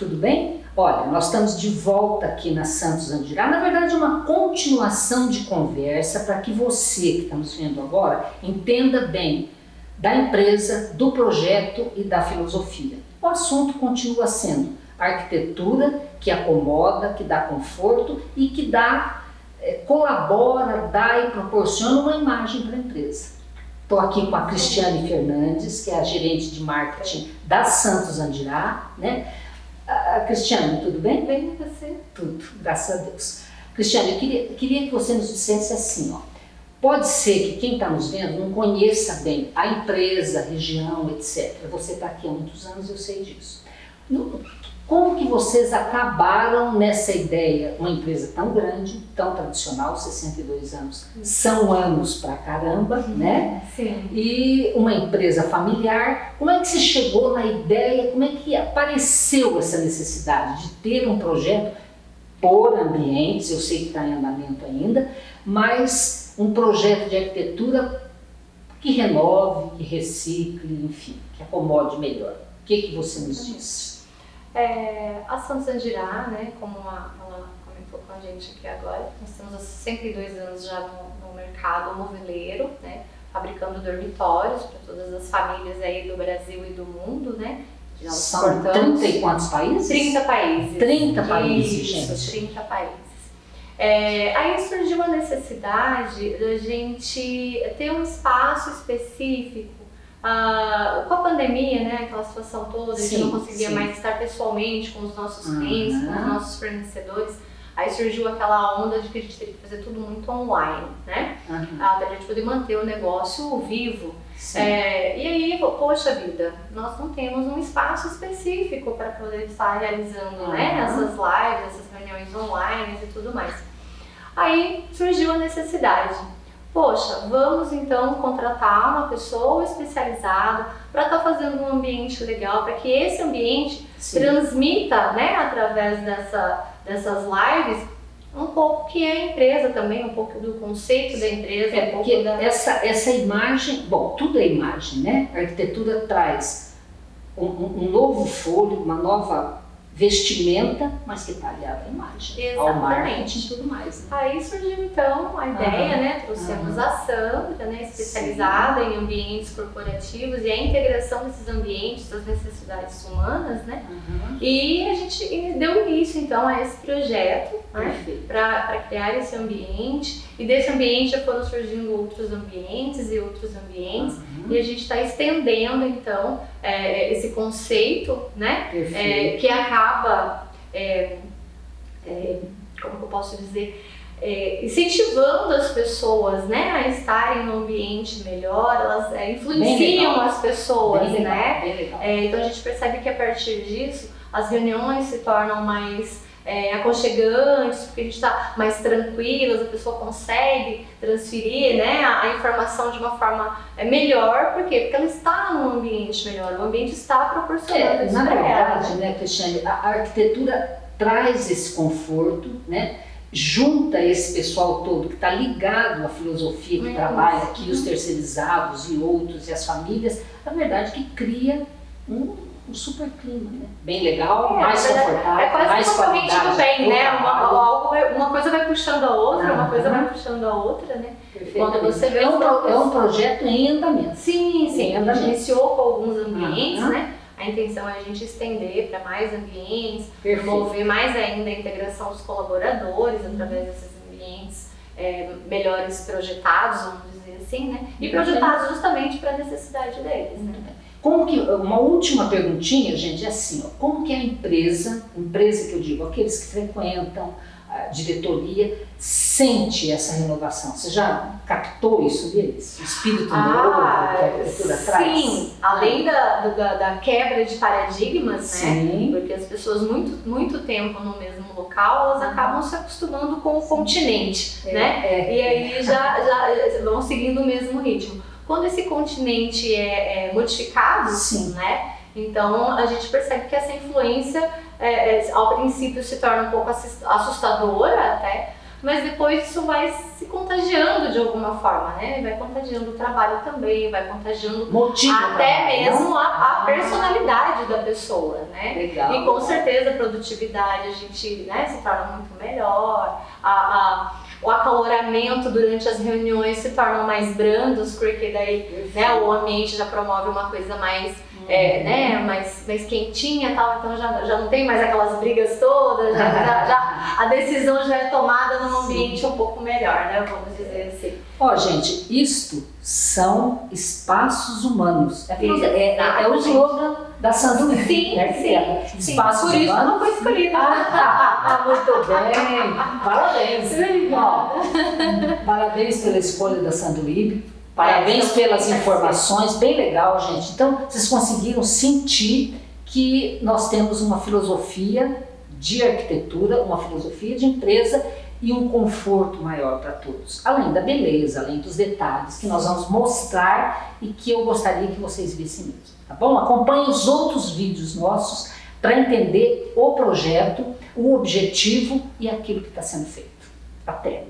Tudo bem? Olha, nós estamos de volta aqui na Santos Andirá. Na verdade, uma continuação de conversa para que você que está nos vendo agora entenda bem da empresa, do projeto e da filosofia. O assunto continua sendo arquitetura que acomoda, que dá conforto e que dá, é, colabora, dá e proporciona uma imagem para a empresa. Estou aqui com a Cristiane Fernandes, que é a gerente de marketing da Santos Andirá. Né? A Cristiane, tudo bem? Bem, você? Tudo, graças a Deus. Cristiane, eu queria, queria que você nos dissesse assim, ó, pode ser que quem está nos vendo não conheça bem a empresa, a região, etc. Você está aqui há muitos anos, eu sei disso. Como que vocês acabaram nessa ideia? Uma empresa tão grande, tão tradicional, 62 anos, são anos pra caramba, né? Sim. E uma empresa familiar. Como é que você chegou na ideia? Como é que apareceu essa necessidade de ter um projeto por ambientes? Eu sei que está em andamento ainda, mas um projeto de arquitetura que renove, que recicle, enfim, que acomode melhor. O que, que você nos diz? É, a Santos Andirá, né, como a, ela comentou com a gente aqui agora, nós temos há 62 anos já no, no mercado moveleiro, né, fabricando dormitórios para todas as famílias aí do Brasil e do mundo, né. Já São 30 e quantos países? 30 países. 30 países, Isso, gente. 30 países. É, aí surgiu a necessidade da gente ter um espaço específico ah, com a pandemia, né, aquela situação toda, a gente não conseguia sim. mais estar pessoalmente com os nossos uhum. clientes, com os nossos fornecedores. Aí surgiu aquela onda de que a gente teria que fazer tudo muito online, né? Uhum. Ah, pra gente poder manter o negócio vivo. É, e aí, poxa vida, nós não temos um espaço específico para poder estar realizando uhum. né, essas lives, essas reuniões online e tudo mais. Aí surgiu a necessidade Poxa, vamos então contratar uma pessoa especializada para estar tá fazendo um ambiente legal, para que esse ambiente Sim. transmita, né, através dessa, dessas lives, um pouco que é a empresa também, um pouco do conceito da empresa. É, um porque da... essa, essa imagem, bom, tudo é imagem, né? A arquitetura traz um, um novo folho, uma nova vestimenta, mas que está aliada à imagem, Exatamente. ao marketing e tudo mais. Né? Aí surgiu então a ideia, uhum. né? Trouxemos uhum. a Sandra, né? especializada Sim. em ambientes corporativos e a integração desses ambientes, das necessidades humanas, né? Uhum. E a gente deu início então a esse projeto né? para criar esse ambiente e desse ambiente já foram surgindo outros ambientes e outros ambientes e a gente está estendendo então é, esse conceito, né? É, que acaba, é, é, como eu posso dizer, é, incentivando as pessoas né, a estarem num ambiente melhor, elas é, influenciam as pessoas, Bem né? então a gente percebe que a partir disso as reuniões se tornam mais é, aconchegantes, porque a gente está mais tranquilas, a pessoa consegue transferir né, a, a, informação de uma forma é, melhor, por quê? Porque ela está num ambiente melhor, o ambiente está proporcionando é, isso Na verdade, né, Cristiane, a, a arquitetura traz esse conforto, né? junta esse pessoal todo que está ligado à filosofia que é trabalha aqui, os terceirizados e outros, e as famílias, na verdade que cria um um super clima, né? Bem legal, é, mais confortável, é quase mais uma corrente do bem, né? Uma, uma, coisa vai puxando a outra, uma coisa vai puxando a outra, né? Quando você vê é, um, pro, é um projeto em andamento. Sim, sim. A gente iniciou com alguns ambientes, né? A intenção é a gente estender para mais ambientes, Perfeito. promover mais ainda a integração dos colaboradores uhum. através desses ambientes é, melhores projetados, vamos dizer assim, né? E projetados justamente para a necessidade deles, né? Como que, uma última perguntinha, gente, é assim, ó, como que a empresa, empresa que eu digo, aqueles que frequentam a diretoria, sente essa renovação? Você já captou isso deles? O espírito ah, novo que a arquitetura sim. traz? Sim, além da, da, da, quebra de paradigmas, sim. né? Porque as pessoas muito, muito tempo no mesmo local, elas acabam se acostumando com o continente, é, né? É, e aí já, já vão seguindo o mesmo ritmo. Quando esse continente é, é modificado, Sim. né? Então a gente percebe que essa influência, é, é, ao princípio, se torna um pouco assustadora até, mas depois isso vai se contagiando de alguma forma, né? Vai contagiando o trabalho também, vai contagiando Motivo até também, mesmo a, a Ah. personalidade da pessoa, né? Legal. E com certeza a produtividade a gente né, se torna muito melhor, a, a- o acaloramento durante as reuniões se tornam mais brandos, porque daí né, o ambiente já promove uma coisa mais, é, né, mais, mais quentinha e tal, então já, já não tem mais aquelas brigas todas, já, já- já- a decisão já é tomada num ambiente um pouco melhor, né, vamos dizer assim. Ó, gente, isto são espaços humanos. É, é, é, é o slogan da Sandu Sim, né? sim, sim. Espaços Por isso humanos. não foi escolhida. Ah, muito bem, parabéns. Ó, parabéns pela escolha da Sanduíbe, parabéns pelas informações, bem legal, gente. Então, vocês conseguiram sentir que nós temos uma filosofia de arquitetura, uma filosofia de empresa e um conforto maior para todos. Além da beleza, além dos detalhes que nós vamos mostrar e que eu gostaria que vocês vissem mesmo, tá bom? Acompanhe os outros vídeos nossos para entender o projeto, o objetivo e aquilo que está sendo feito. Até!